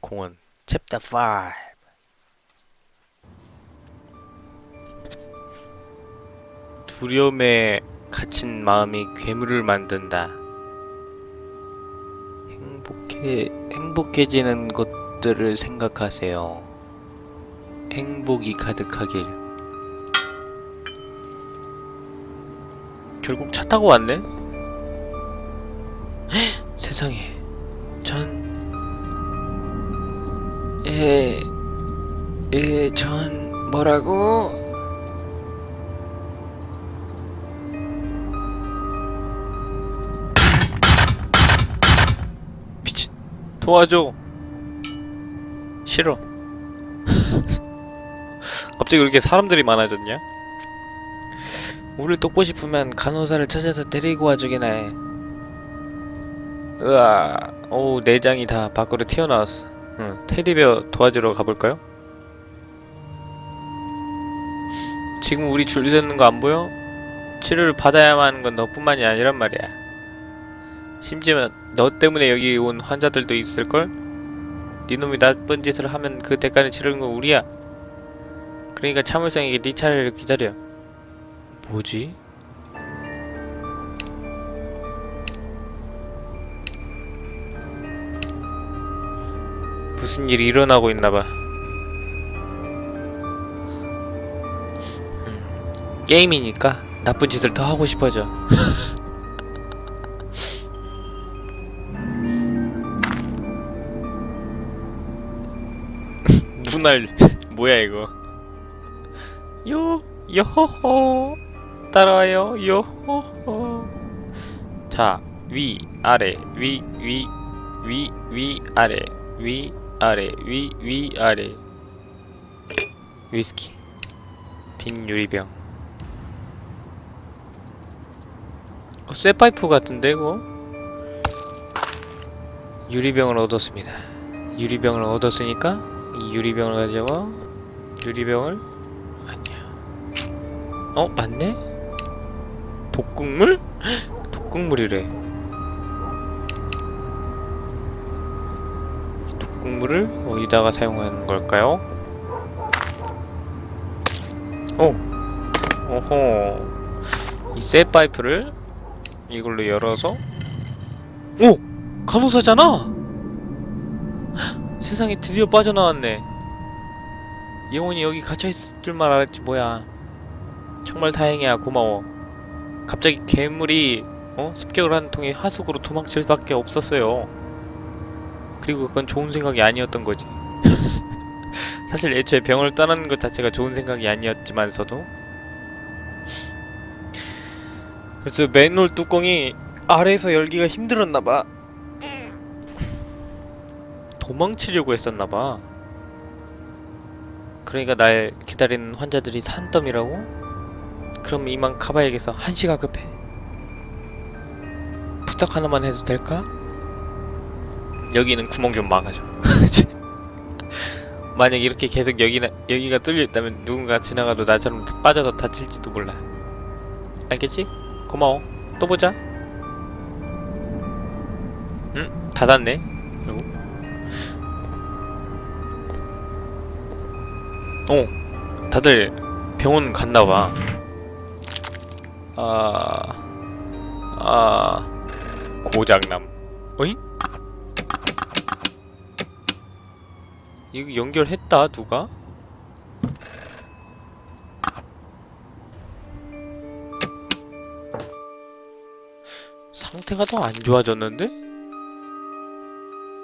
공원 챕터 5 두려움에 갇힌 마음이 괴물을 만든다. 행복해 행복해지는 것들을 생각하세요. 행복이 가득하길. 결국 차 타고 왔네? 헉, 세상에. 전 에, 에, 전 뭐라고? 미친. 도와줘. 싫어. 갑자기 왜 이렇게 사람들이 많아졌냐? 우릴 돕고 싶으면 간호사를 찾아서 데리고 와주긴 해. 으아. 오 내장이 다 밖으로 튀어나왔어 응, 테디베어 도와주러 가볼까요? 지금 우리 줄 서는 거 안 보여? 치료를 받아야만 하는 건 너뿐만이 아니란 말이야. 심지어 너 때문에 여기 온 환자들도 있을걸? 네 놈이 나쁜 짓을 하면 그 대가를 치르는 건 우리야. 그러니까 참을성에게 네 차례를 기다려. 뭐지? 무슨 일이 일어나고 있나봐. 음, 게임이니까 나쁜 짓을 더 하고 싶어져. 눈알 뭐야 이거? 요 요호호 따라와요 요호호. 자 위 아래 위 위 위 위 아래 위 아래 위 위 아래 위스키 빈 유리병 어, 쇠파이프 같은데 이거? 유리병을 얻었습니다 유리병을 얻었으니까 이 유리병을 가져와 유리병을 아니야 어? 맞네? 독극물? 헉, 독극물이래 독극물을 어디다가 사용하는 걸까요? 오! 오호 이 쇠파이프를 이걸로 열어서 오! 간호사잖아! 헉, 세상에 드디어 빠져나왔네 영원히 여기 갇혀있을 줄만 알았지 뭐야 정말 다행이야 고마워 갑자기 괴물이 어? 습격을 한 통에 하수구로 도망칠 수밖에 없었어요 그리고 그건 좋은 생각이 아니었던 거지. 사실 애초에 병을 떠나는 것 자체가 좋은 생각이 아니었지만서도. 그래서 맨홀 뚜껑이 아래에서 열기가 힘들었나봐. 도망치려고 했었나봐. 그러니까 날 기다리는 환자들이 산더미라고? 그럼 이만 가봐야겠어. 한시가 급해. 부탁 하나만 해도 될까? 여기는 구멍 좀 막아줘. 만약 이렇게 계속 여기나, 여기가 뚫려있다면 누군가 지나가도 나처럼 빠져서 다칠지도 몰라. 알겠지? 고마워. 또 보자. 응? 닫았네. 그리고. 어 다들 병원 갔나봐. 아... 아... 고장남. 어잉? 이거 연결했다 누가? 상태가 더 안 좋아졌는데?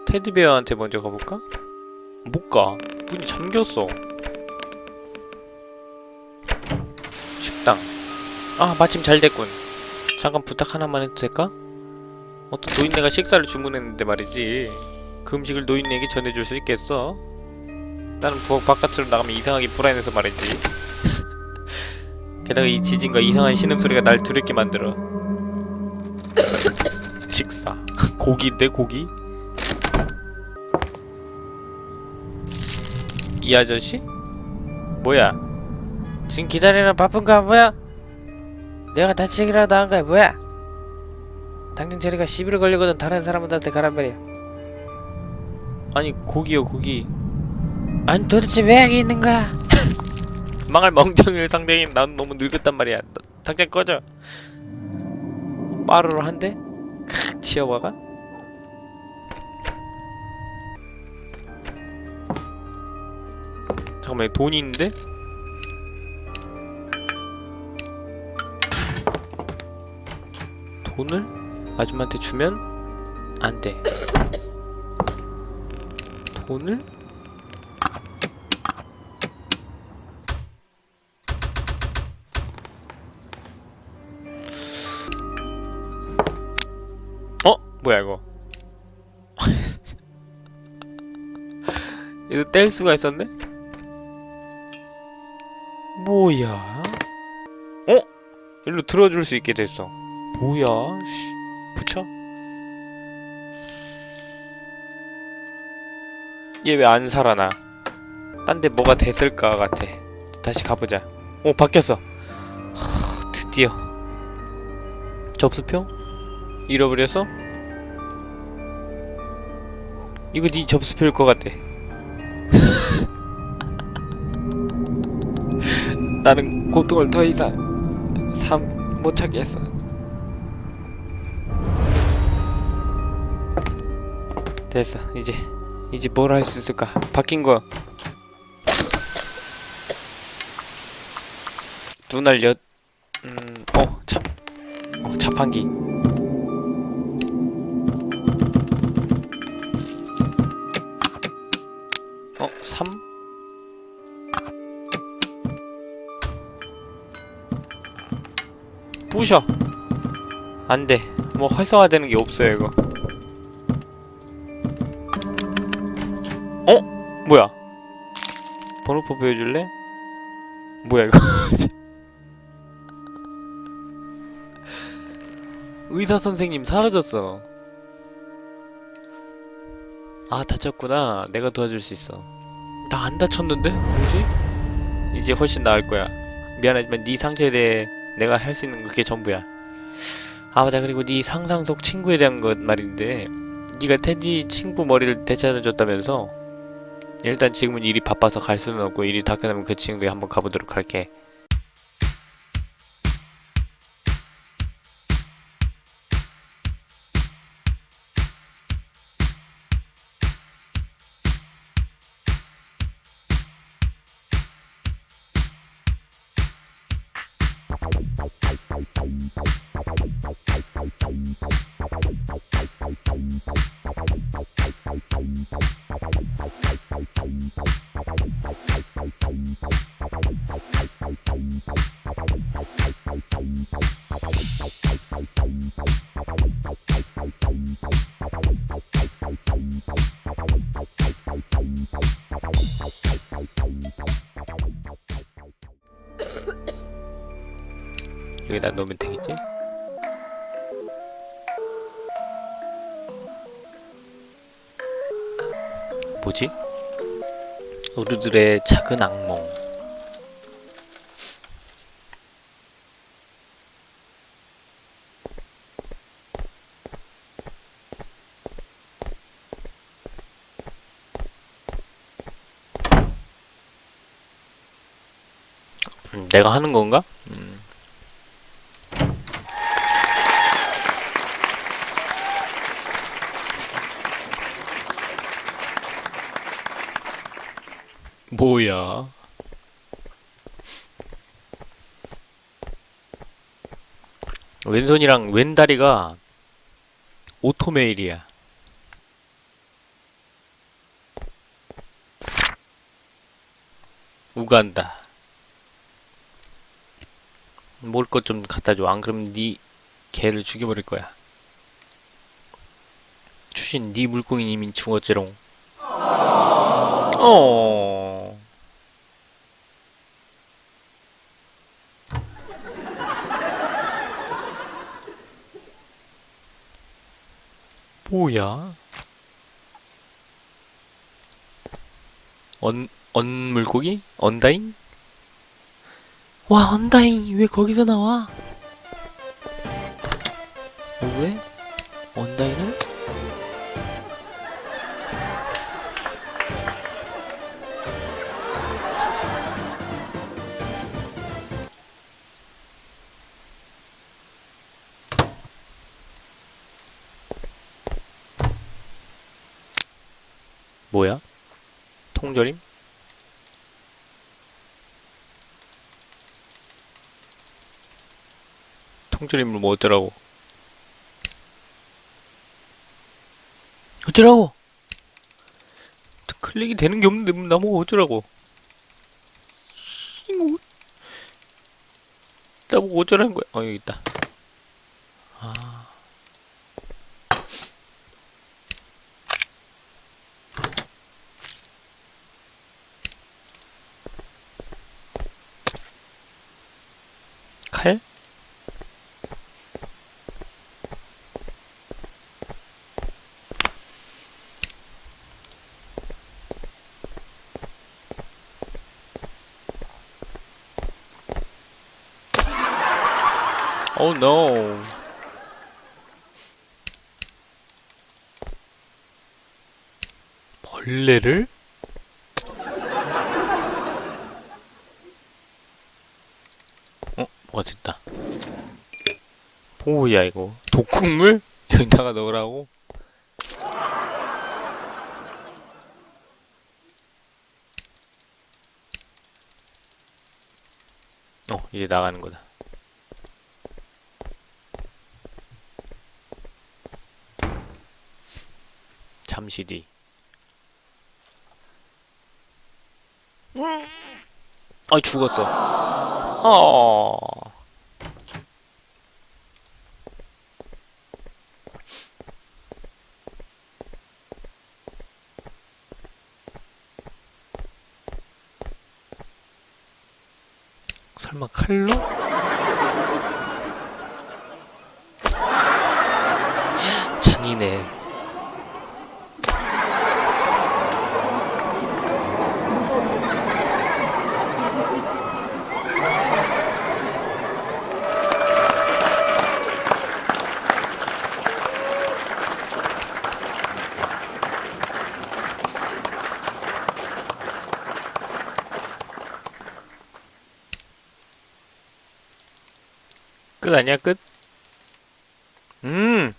테디베어한테 먼저 가볼까? 못 가 문이 잠겼어 식당 아 마침 잘 됐군 잠깐 부탁 하나만 해도 될까? 어떤 노인네가 식사를 주문했는데 말이지 그 음식을 노인네에게 전해줄 수 있겠어? 나는 부엌 바깥으로 나가면 이상하게 불안해서 말이지 게다가 이 지진과 이상한 신음소리가 날 두렵게 만들어 식사 고기인데 고기? 이 아저씨? 뭐야 지금 기다리라 바쁜가 뭐야? 내가 다치기라도 한 거야 뭐야? 당장 저리가 시비를 걸리거든 다른 사람들한테 가란 말이야 아니 고기요 고기 아니 도대체 왜 여기 있는 거야? 망할 멍청이를 상대하기엔 난 너무 늙었단 말이야 너, 당장 꺼져 빠르르 한대? 칵 치어봐가? 잠깐만 돈이 있는데? 돈을 아줌마한테 주면 안 돼. 돈을 뭐야 이거 이거 뗄 수가 있었네? 뭐야? 어? 일로 들어줄 수 있게 됐어 뭐야? 씨. 붙여? 얘 왜 안 살아나? 딴 데 뭐가 됐을까 같아 다시 가보자 오 바뀌었어 하, 드디어 접수표? 잃어버렸어? 이거 네 접수표일 것 같아. 나는 고통을 더 이상 삶 못 찾겠어. 됐어. 이제 이제 뭘 할 수 있을까? 바뀐 거. 눈알 엿 음어 자, 어, 자판기 어 3? 부셔. 안돼. 뭐 활성화되는 게 없어요 이거. 어? 뭐야? 번호표 보여줄래? 뭐야 이거? 의사 선생님 사라졌어. 아 다쳤구나. 내가 도와줄 수 있어. 나 안 다쳤는데? 뭐지? 이제 훨씬 나을 거야 미안하지만 네 상처에 대해 내가 할 수 있는 건 그게 전부야 아 맞아 그리고 네 상상 속 친구에 대한 것 말인데 네가 테디 친구 머리를 되찾아줬다면서 일단 지금은 일이 바빠서 갈 수는 없고 일이 다 끝나면 그 친구에 한번 가보도록 할게 여기다 놓으면 되겠지? 뭐지? 우리들의 작은 악몽 음, 내가 하는 건가? 뭐야? 왼손이랑 왼다리가 오토메일이야. 우간다. 먹을 것 좀 갖다 줘. 안 그러면 네 개를 죽여버릴 거야. 추신 네 물고기님이 죽었지롱. 어. 뭐야? 언, 언 물고기? 언다잉? 와, 언다잉! 왜 거기서 나와? 왜? 언다잉 통조림? 통조림을 뭐 어쩌라고? 어쩌라고? 클릭이 되는 게 없는데 나보고 어쩌라고? 이거 나보고 어쩌라는 거야? 어 여기 있다. 아. 칼? Oh no. 벌레를? 어? 뭐가 됐다. 뭐야 이거? 독국물? 여기다가 넣으라고? 어, 이제 나가는 거다. 잠시 뒤. 아 죽었어. 어. 설마 칼로? 잔이네. 끝 아니야 끝? 음.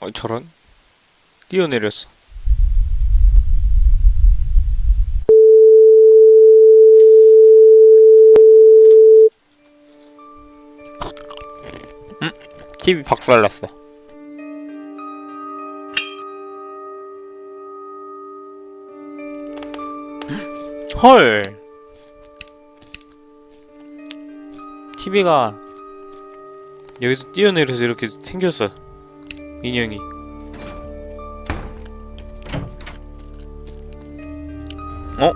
어 저런 뛰어내렸어. 음, TV 박살났어. 헐. TV가 여기서 뛰어내려서 이렇게 생겼어. 인형이. 어?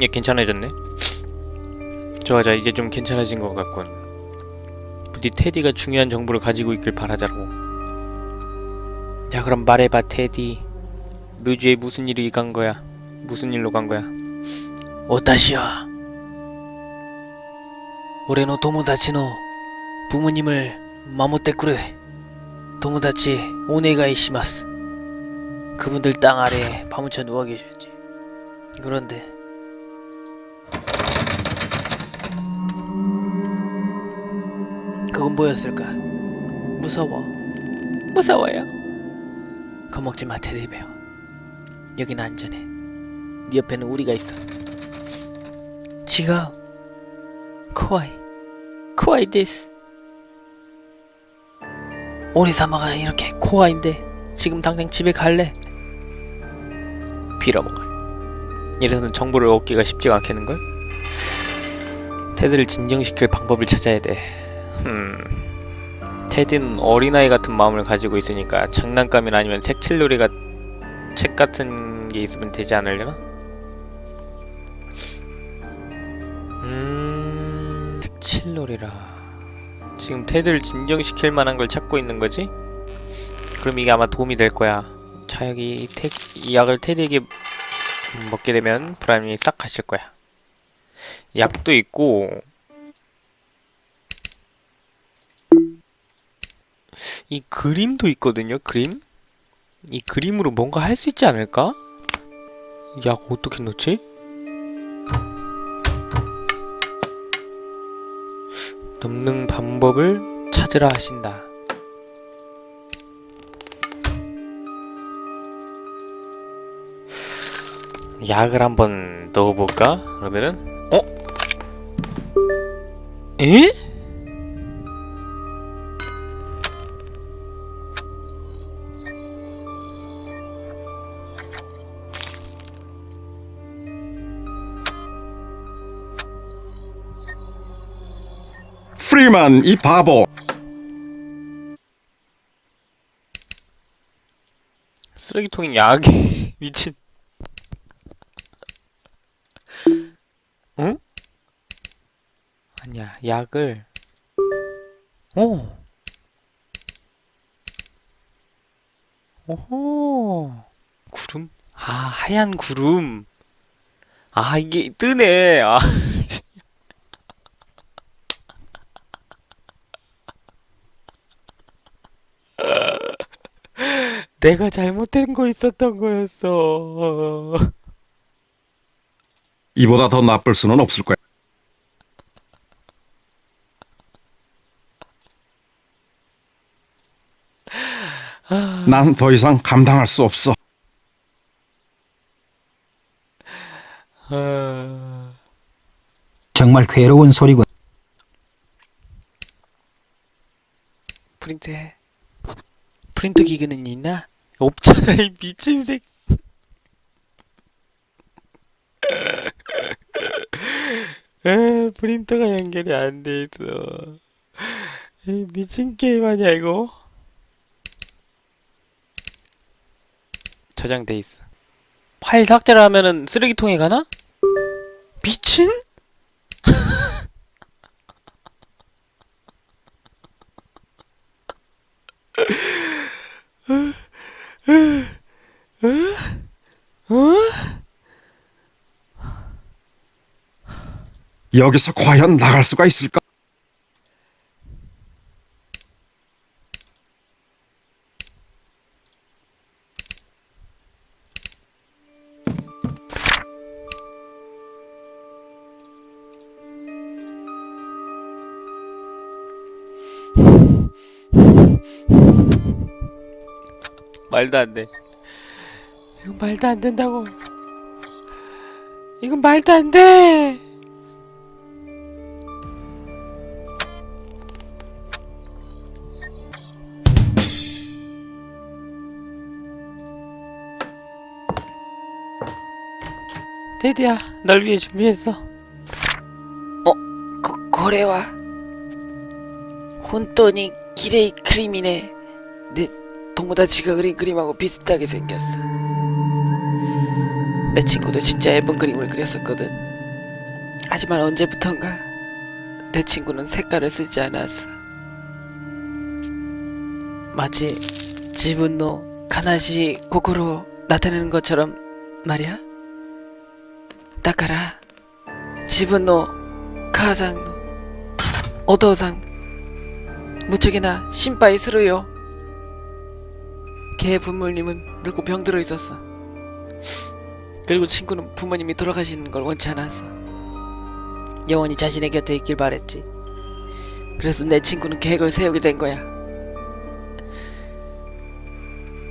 얘 괜찮아졌네? 좋아 자 이제 좀 괜찮아진 것 같군. 부디 테디가 중요한 정보를 가지고 있길 바라자고. 자 그럼 말해봐 테디. 묘주에 무슨 일이 간 거야? 무슨 일로 간 거야? 私は 俺の友達の부모님을守ってくれ友達お願いします 그분들 땅 아래에 파묻혀 누워 계셔야지 그런데 그건 뭐였을까? 무서워 무서워요 겁먹지 마 테디베어 여긴 안전해 네 옆에는 우리가 있어 지가 怖い怖いです우리 사마가 이렇게 怖인데 지금 당장 집에 갈래? 빌어먹을 이래서는 정보를 얻기가 쉽지가 않겠는걸? 테드를 진정시킬 방법을 찾아야 돼 음... 테드는 어린아이 같은 마음을 가지고 있으니까 장난감이나 아니면 색칠놀이가 책 같은 게 있으면 되지 않으려나? 칠놀이라... 지금 테드를 진정시킬 만한 걸 찾고 있는 거지? 그럼 이게 아마 도움이 될 거야 자여기 이, 테, 이 약을 테드에게 음, 먹게 되면 불안이 싹 가실 거야. 약도 있고 이 그림도 있거든요. 그림? 이 그림으로 뭔가 할 수 있지 않을까? 약 어떻게 넣지? 넘는 방법을 찾으라 하신다. 약을 한번 넣어볼까? 그러면은 어? 에? 프리만 이 바보. 쓰레기통에 약이 미친. 응? 아니야 약을. 오. 오호. 구름? 아 하얀 구름. 아 이게 뜨네. 아 내가 잘못된 거 있었던 거였어 이보다 더 나쁠 수는 없을 거야 난 더 이상 감당할 수 없어 아... 정말 괴로운 소리군. 프린트해. 프린터 기계는 있나? 없잖아 이 미친 새끼 에 프린터가 연결이 안 돼 있어 이 미친 게임 아니야 이거 저장돼 있어 파일 삭제를 하면은 쓰레기통에 가나? 미친? 어? 여기서 과연 나갈 수가 있을까? 말도 안 돼. 이건 말도 안 된다고. 이건 말도 안 돼. 테디야 널 위해 준비했어. 어? 고, 고래와? 혼돈이 기레이 크림이네. 내 동무다지가 그린 그림하고 비슷하게 생겼어. 내 친구도 진짜 예쁜 그림을 그렸었거든. 하지만 언제부턴가 내 친구는 색깔을 쓰지 않았어. 마치 지분노 가나시 고으로 나타내는 것처럼 말이야? だから自分の母さんのお父さん무척이나心配するよ걔 부모님은 늙고 병들어 있었어 그리고 친구는 부모님이 돌아가시는 걸 원치 않았어 영원히 자신의 곁에 있길 바랬지 그래서 내 친구는 계획을 세우게 된 거야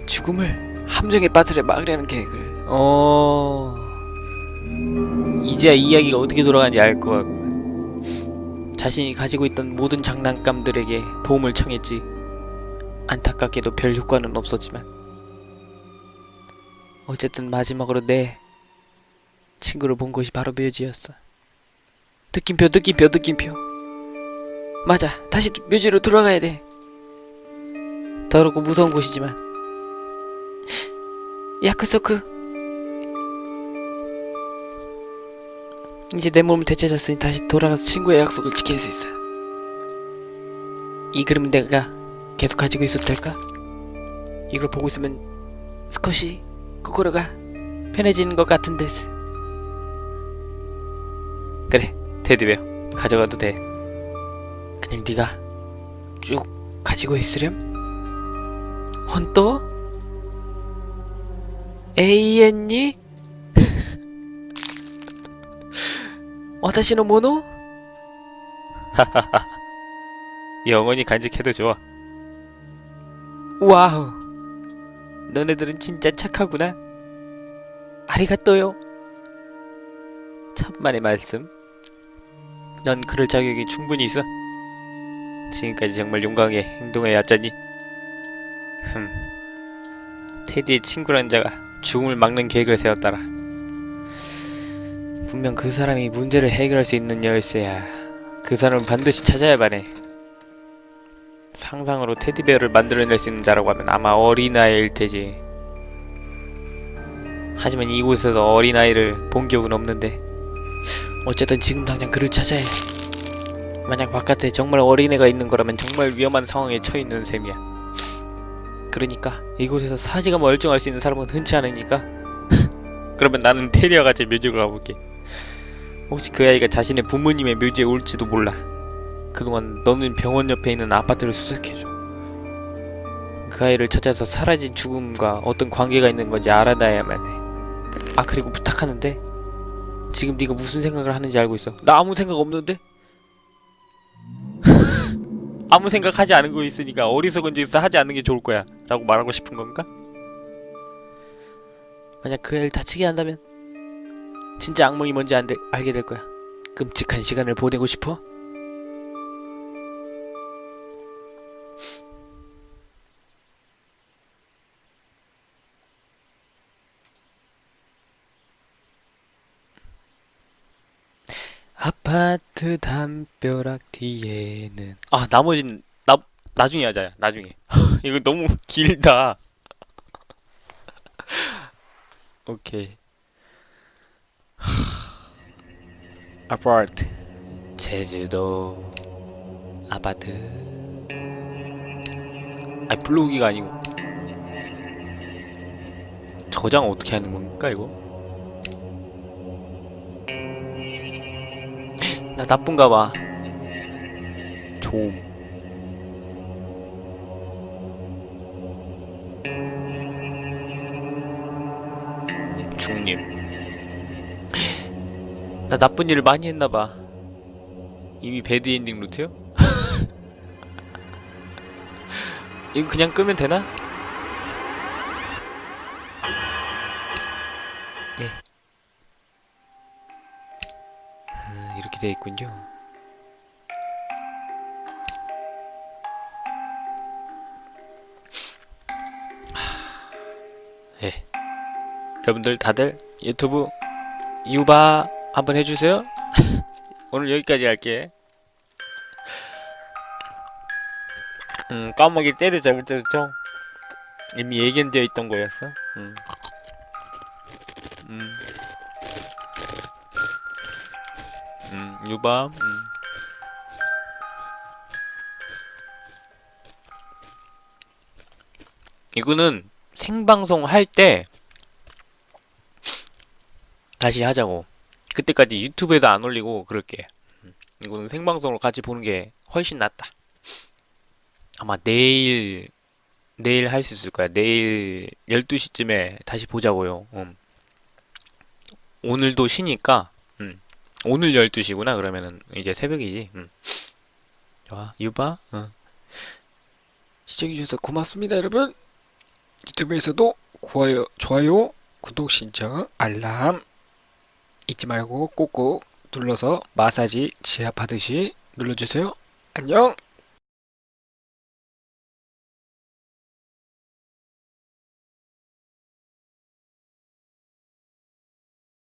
죽음을 함정에 빠뜨려 막으려는 계획을 어. 이제야 이야기가 어떻게 돌아가는지 알 것 같구만. 자신이 가지고 있던 모든 장난감들에게 도움을 청했지. 안타깝게도 별 효과는 없었지만. 어쨌든 마지막으로 내 친구를 본 곳이 바로 묘지였어. 느낌표 느낌표 느낌표 맞아 다시 묘지로 돌아가야 돼 더럽고 무서운 곳이지만 야크소크 이제 내 몸을 되찾았으니 다시 돌아가서 친구의 약속을 지킬 수 있어 이 그림은 내가 계속 가지고 있어도 될까? 이걸 보고 있으면 스컷이 코코로가 편해지는 것 같은 데스 그래, 테디베어. 가져가도 돼. 그냥 네가 쭉 가지고 있으렴? 혼또? 에이엔니? 私のもの 영원히 간직해도 좋아. 와우 너네들은 진짜 착하구나 아리가또요 천만의 말씀. 넌 그럴 자격이 충분히 있어. 지금까지 정말 용감하게 행동해 왔잖니. 흠. 테디의 친구라는 자가 죽음을 막는 계획을 세웠더라. 분명 그 사람이 문제를 해결할 수 있는 열쇠야. 그 사람을 반드시 찾아야 바네. 상상으로 테디베어를 만들어낼 수 있는 자라고 하면 아마 어린아이일 테지. 하지만 이곳에서 어린아이를 본 기억은 없는데 어쨌든 지금 당장 그를 찾아야 해. 만약 바깥에 정말 어린애가 있는 거라면 정말 위험한 상황에 처해 있는 셈이야. 그러니까 이곳에서 사지가 멀쩡할 수 있는 사람은 흔치 않으니까 그러면 나는 테리와 같이 묘지로 가볼게. 혹시 그 아이가 자신의 부모님의 묘지에 올지도 몰라. 그동안 너는 병원 옆에 있는 아파트를 수색해줘. 그 아이를 찾아서 사라진 죽음과 어떤 관계가 있는 건지 알아놔야만 해. 아 그리고 부탁하는데 지금 네가 무슨 생각을 하는지 알고 있어. 나 아무 생각 없는데? 아무 생각하지 않은 거 있으니까 어리석은 짓을 하지 않는 게 좋을 거야. 라고 말하고 싶은 건가? 만약 그 애를 다치게 한다면 진짜 악몽이 뭔지 안 돼, 알게 될 거야. 끔찍한 시간을 보내고 싶어? 아파트 담벼락 뒤에는 아 나머진 나 나중에 하자 나중에 이거 너무 길다 오케이 아파트 제주도 아파트 아니 블로기가 아니고 저장 어떻게 하는 겁니까 이거 나 나쁜가 봐. 좀. 나 나쁜 일을 많이 했나 봐. 이미 배드 엔딩 루트요? 이거 그냥 끄면 되나? 예. 아, 이렇게 돼 있군요. 하, 예. 여러분들 다들 유튜브 유바 한번 해주세요. 오늘 여기까지 할게. 음, 까마귀 때려 잡을 때죠. 이미 예견되어 있던 거였어. 음. 음. 음, 유밤. 음. 이거는 생방송 할 때 다시 하자고. 그때까지 유튜브에도 안 올리고 그럴게. 음, 이거는 생방송으로 같이 보는 게 훨씬 낫다. 아마 내일 내일 할 수 있을 거야. 내일 12시쯤에 다시 보자고요. 음. 오늘도 쉬니까 음. 오늘 12시구나 그러면은 이제 새벽이지 음. 좋아 유바 어. 시청해주셔서 고맙습니다 여러분 유튜브에서도 좋아요, 좋아요 구독 신청 알람 잊지 말고 꼭꼭 눌러서 마사지 지압하듯이 눌러주세요. 안녕